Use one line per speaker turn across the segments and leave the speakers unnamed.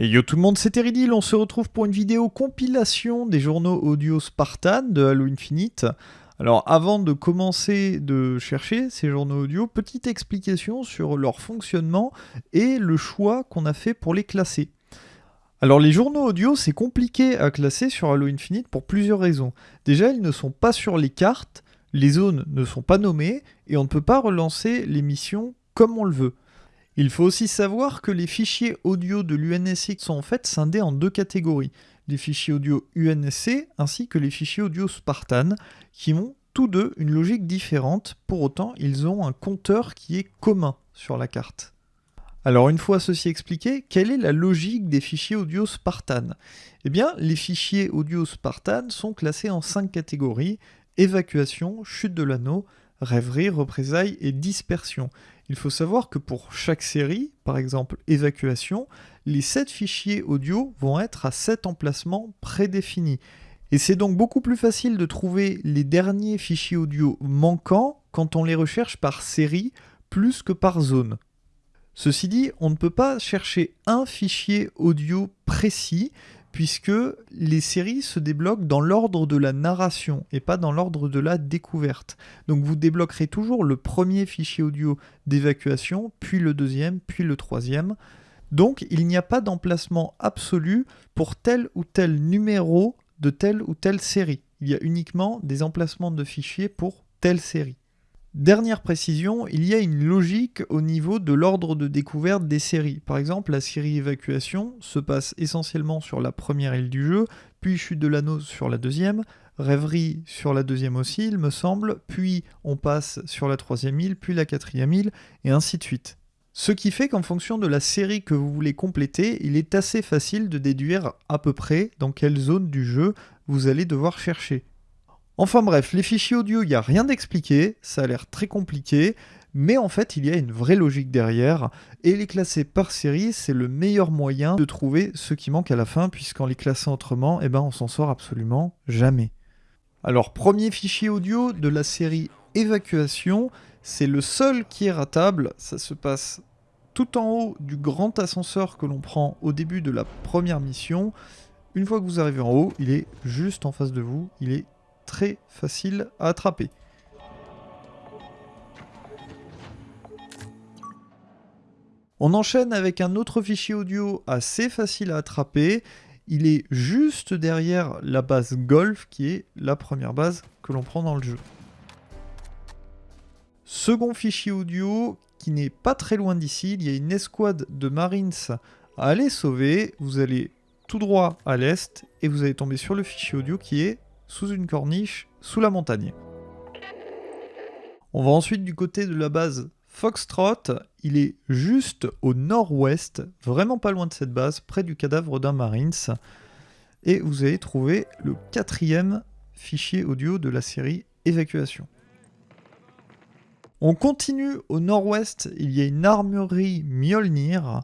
Et yo tout le monde, c'est Teridil, on se retrouve pour une vidéo compilation des journaux audio Spartan de Halo Infinite. Alors avant de commencer de chercher ces journaux audio, petite explication sur leur fonctionnement et le choix qu'on a fait pour les classer. Alors les journaux audio, c'est compliqué à classer sur Halo Infinite pour plusieurs raisons. Déjà, ils ne sont pas sur les cartes, les zones ne sont pas nommées, et on ne peut pas relancer les missions comme on le veut. Il faut aussi savoir que les fichiers audio de l'UNSC sont en fait scindés en deux catégories, les fichiers audio UNSC ainsi que les fichiers audio Spartan, qui ont tous deux une logique différente, pour autant ils ont un compteur qui est commun sur la carte. Alors une fois ceci expliqué, quelle est la logique des fichiers audio Spartan? Eh bien, les fichiers audio Spartan sont classés en cinq catégories, évacuation, chute de l'anneau, rêverie, représailles et dispersion. Il faut savoir que pour chaque série, par exemple évacuation, les 7 fichiers audio vont être à 7 emplacements prédéfinis. Et c'est donc beaucoup plus facile de trouver les derniers fichiers audio manquants quand on les recherche par série plus que par zone. Ceci dit, on ne peut pas chercher un fichier audio précis, puisque les séries se débloquent dans l'ordre de la narration et pas dans l'ordre de la découverte. Donc vous débloquerez toujours le premier fichier audio d'évacuation, puis le deuxième, puis le troisième. Donc il n'y a pas d'emplacement absolu pour tel ou tel numéro de telle ou telle série. Il y a uniquement des emplacements de fichiers pour telle série. Dernière précision, il y a une logique au niveau de l'ordre de découverte des séries. Par exemple, la série évacuation se passe essentiellement sur la première île du jeu, puis chute de l'anneau sur la deuxième, rêverie sur la deuxième aussi, il me semble, puis on passe sur la troisième île, puis la quatrième île, et ainsi de suite. Ce qui fait qu'en fonction de la série que vous voulez compléter, il est assez facile de déduire à peu près dans quelle zone du jeu vous allez devoir chercher. Enfin bref, les fichiers audio, il n'y a rien d'expliqué, ça a l'air très compliqué, mais en fait il y a une vraie logique derrière, et les classer par série, c'est le meilleur moyen de trouver ce qui manque à la fin, puisqu'en les classant autrement, eh ben, on s'en sort absolument jamais. Alors premier fichier audio de la série évacuation, c'est le seul qui est ratable, ça se passe tout en haut du grand ascenseur que l'on prend au début de la première mission. Une fois que vous arrivez en haut, il est juste en face de vous, il est très facile à attraper. On enchaîne avec un autre fichier audio assez facile à attraper. Il est juste derrière la base Golf, qui est la première base que l'on prend dans le jeu. Second fichier audio qui n'est pas très loin d'ici, il y a une escouade de Marines à aller sauver. Vous allez tout droit à l'est et vous allez tomber sur le fichier audio qui est sous une corniche, sous la montagne. On va ensuite du côté de la base Foxtrot, il est juste au nord-ouest, vraiment pas loin de cette base, près du cadavre d'un Marines. Et vous allez trouver le quatrième fichier audio de la série Évacuation. On continue au nord-ouest, il y a une armurerie Mjolnir.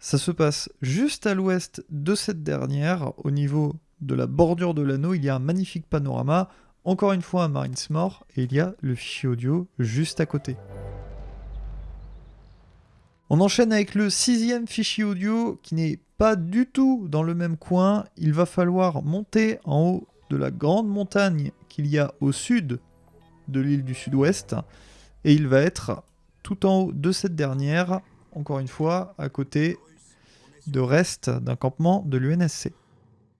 Ça se passe juste à l'ouest de cette dernière, au niveau de la bordure de l'anneau, il y a un magnifique panorama, encore une fois un Marines mort, et il y a le fichier audio juste à côté. On enchaîne avec le sixième fichier audio qui n'est pas du tout dans le même coin. Il va falloir monter en haut de la grande montagne qu'il y a au sud de l'île du sud-ouest. Et il va être tout en haut de cette dernière, encore une fois, à côté de reste d'un campement de l'UNSC.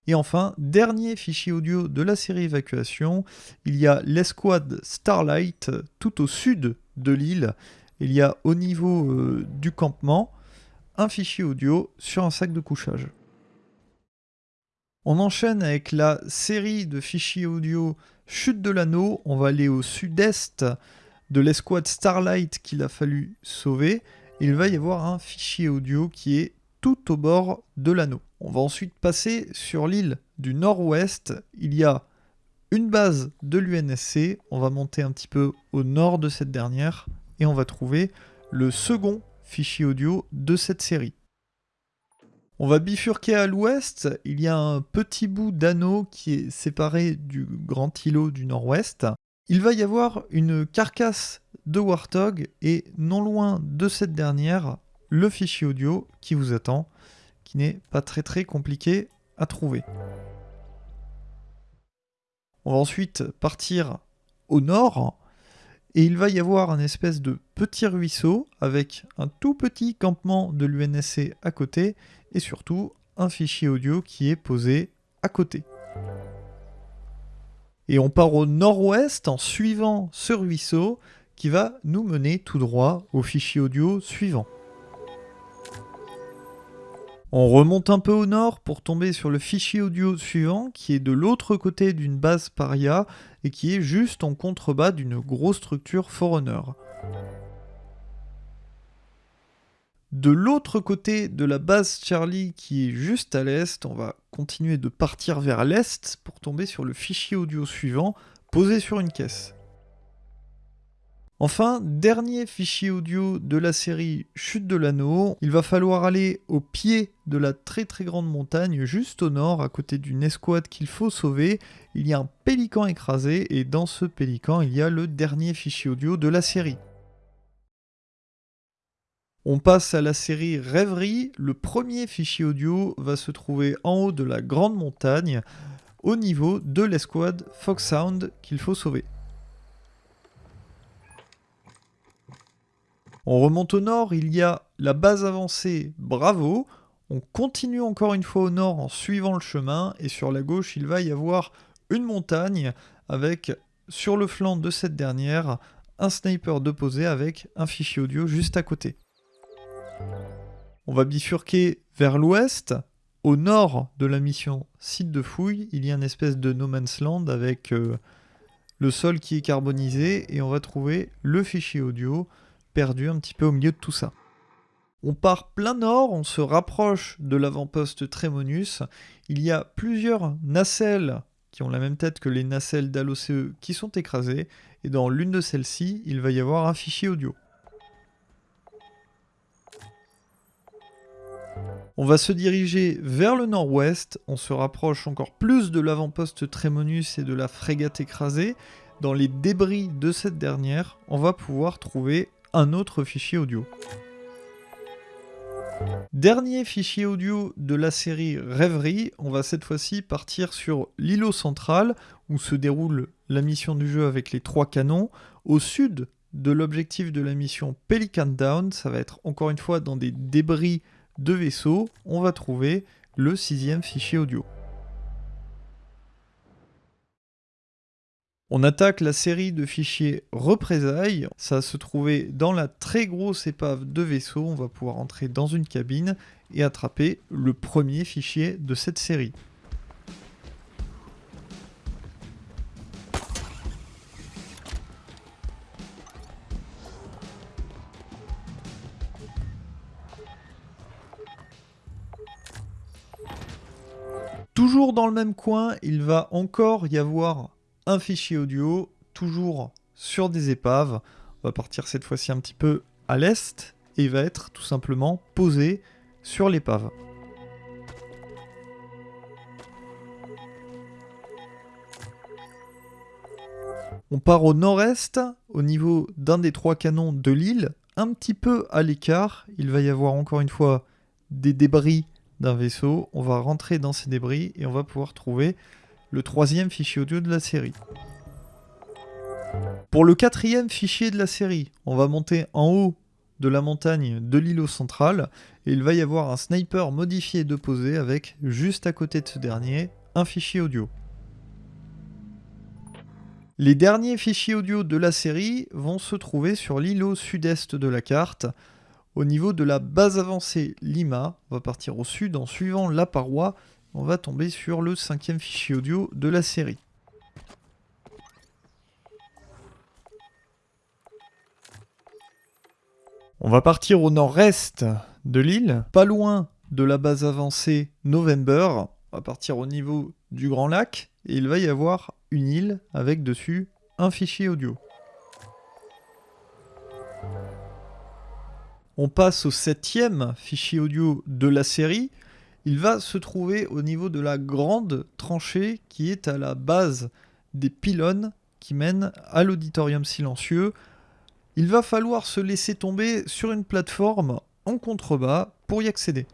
Et enfin, dernier fichier audio de la série évacuation, il y a l'escouade Starlight tout au sud de l'île. Il y a au niveau euh, du campement un fichier audio sur un sac de couchage. On enchaîne avec la série de fichiers audio Chute de l'anneau. On va aller au sud-est de l'escouade Starlight qu'il a fallu sauver. Il va y avoir un fichier audio qui est tout au bord de l'anneau. On va ensuite passer sur l'île du nord-ouest. Il y a une base de l'UNSC. On va monter un petit peu au nord de cette dernière et on va trouver le second fichier audio de cette série. On va bifurquer à l'ouest, il y a un petit bout d'anneau qui est séparé du grand îlot du nord-ouest. Il va y avoir une carcasse de Warthog et non loin de cette dernière, le fichier audio qui vous attend qui n'est pas très très compliqué à trouver. On va ensuite partir au nord et il va y avoir un espèce de petit ruisseau avec un tout petit campement de l'UNSC à côté et surtout un fichier audio qui est posé à côté. Et on part au nord-ouest en suivant ce ruisseau qui va nous mener tout droit au fichier audio suivant. On remonte un peu au nord pour tomber sur le fichier audio suivant qui est de l'autre côté d'une base paria et qui est juste en contrebas d'une grosse structure Forerunner. De l'autre côté de la base Charlie qui est juste à l'est, on va continuer de partir vers l'est pour tomber sur le fichier audio suivant posé sur une caisse. Enfin, dernier fichier audio de la série Chute de l'anneau, il va falloir aller au pied de la très très grande montagne juste au nord, à côté d'une escouade qu'il faut sauver. Il y a un pélican écrasé et dans ce pélican, il y a le dernier fichier audio de la série. On passe à la série Rêverie. Le premier fichier audio va se trouver en haut de la grande montagne, au niveau de l'escouade Fox Sound qu'il faut sauver. On remonte au nord, il y a la base avancée Bravo. On continue encore une fois au nord en suivant le chemin et sur la gauche il va y avoir une montagne avec sur le flanc de cette dernière un sniper de posé avec un fichier audio juste à côté. On va bifurquer vers l'ouest. Au nord de la mission site de fouille, il y a une espèce de no man's land avec euh, le sol qui est carbonisé et on va trouver le fichier audio perdu un petit peu au milieu de tout ça. On part plein nord, on se rapproche de l'avant-poste Trémonus. Il y a plusieurs nacelles qui ont la même tête que les nacelles d'ALOCE qui sont écrasées. Et dans l'une de celles-ci, il va y avoir un fichier audio. On va se diriger vers le nord-ouest, on se rapproche encore plus de l'avant-poste Trémonus et de la frégate écrasée. Dans les débris de cette dernière, on va pouvoir trouver un autre fichier audio. Dernier fichier audio de la série Rêverie, on va cette fois-ci partir sur l'îlot central où se déroule la mission du jeu avec les trois canons. Au sud de l'objectif de la mission Pelican Down, ça va être encore une fois dans des débris de vaisseaux, on va trouver le sixième fichier audio. On attaque la série de fichiers représailles. Ça se trouvait dans la très grosse épave de vaisseau. On va pouvoir entrer dans une cabine et attraper le premier fichier de cette série. Toujours dans le même coin, il va encore y avoir un fichier audio, toujours sur des épaves. On va partir cette fois-ci un petit peu à l'est et va être tout simplement posé sur l'épave. On part au nord-est, au niveau d'un des trois canons de l'île, un petit peu à l'écart. Il va y avoir encore une fois des débris d'un vaisseau. On va rentrer dans ces débris et on va pouvoir trouver le troisième fichier audio de la série. Pour le quatrième fichier de la série, on va monter en haut de la montagne de l'îlot central et il va y avoir un sniper modifié de posé avec juste à côté de ce dernier un fichier audio. Les derniers fichiers audio de la série vont se trouver sur l'îlot sud-est de la carte au niveau de la base avancée Lima, on va partir au sud en suivant la paroi, on va tomber sur le cinquième fichier audio de la série. On va partir au nord-est de l'île, pas loin de la base avancée November. On va partir au niveau du Grand Lac et il va y avoir une île avec dessus un fichier audio. on passe au septième fichier audio de la série il va se trouver au niveau de la grande tranchée qui est à la base des pylônes qui mènent à l'auditorium silencieux. Il va falloir se laisser tomber sur une plateforme en contrebas pour y accéder.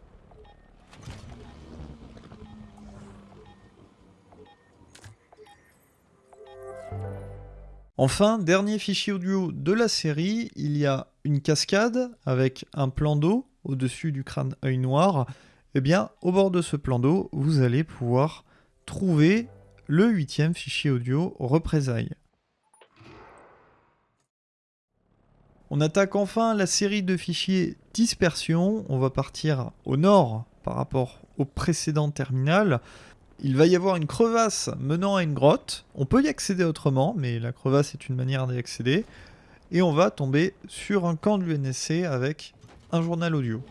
Enfin, dernier fichier audio de la série, il y a une cascade avec un plan d'eau au-dessus du crâne œil noir eh bien, au bord de ce plan d'eau, vous allez pouvoir trouver le huitième fichier audio représailles. On attaque enfin la série de fichiers dispersion. On va partir au nord par rapport au précédent terminal il va y avoir une crevasse menant à une grotte. On peut y accéder autrement, mais la crevasse est une manière d'y accéder. Et on va tomber sur un camp de l'UNSC avec un journal audio.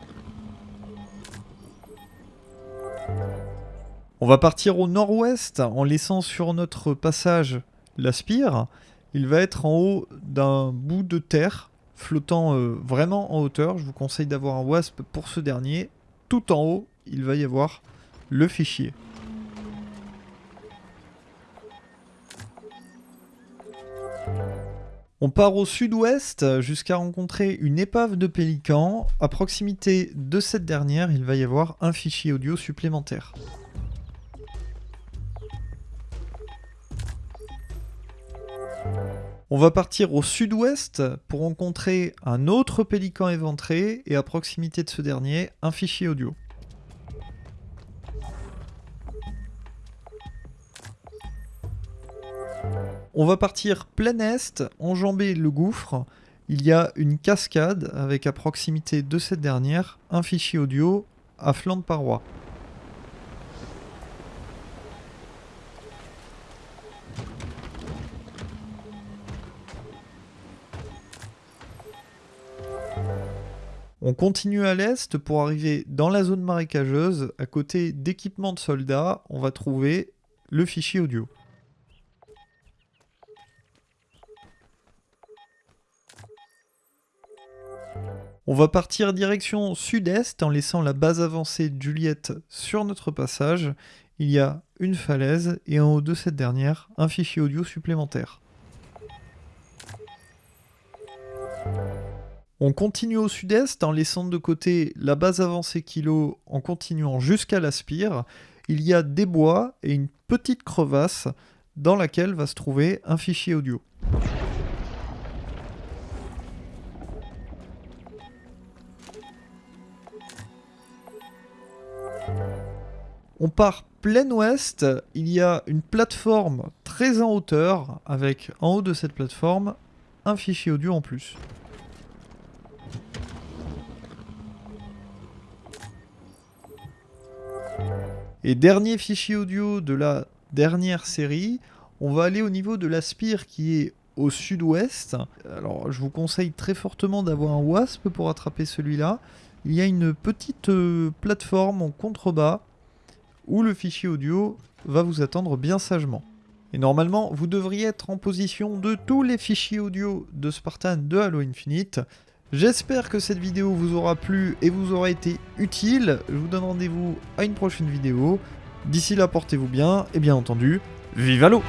On va partir au nord-ouest en laissant sur notre passage la spire. Il va être en haut d'un bout de terre flottant euh, vraiment en hauteur. Je vous conseille d'avoir un WASP pour ce dernier. Tout en haut, il va y avoir le fichier. On part au sud-ouest jusqu'à rencontrer une épave de pélican. À proximité de cette dernière, il va y avoir un fichier audio supplémentaire. On va partir au sud-ouest pour rencontrer un autre pélican éventré et à proximité de ce dernier, un fichier audio. On va partir plein est, enjamber le gouffre. Il y a une cascade avec à proximité de cette dernière un fichier audio à flanc de paroi. On continue à l'est pour arriver dans la zone marécageuse. À côté d'équipements de soldats, on va trouver le fichier audio. On va partir direction sud-est en laissant la base avancée de Juliette sur notre passage. Il y a une falaise et en haut de cette dernière, un fichier audio supplémentaire. On continue au sud-est en laissant de côté la base avancée kilo en continuant jusqu'à la spire. Il y a des bois et une petite crevasse dans laquelle va se trouver un fichier audio. On part plein ouest, il y a une plateforme très en hauteur, avec en haut de cette plateforme, un fichier audio en plus. Et dernier fichier audio de la dernière série, on va aller au niveau de la spire qui est au sud-ouest. Alors je vous conseille très fortement d'avoir un WASP pour attraper celui-là. Il y a une petite euh, plateforme en contrebas où le fichier audio va vous attendre bien sagement. Et normalement, vous devriez être en position de tous les fichiers audio de Spartan de Halo Infinite. J'espère que cette vidéo vous aura plu et vous aura été utile. Je vous donne rendez-vous à une prochaine vidéo. D'ici là, portez-vous bien et bien entendu, vive Halo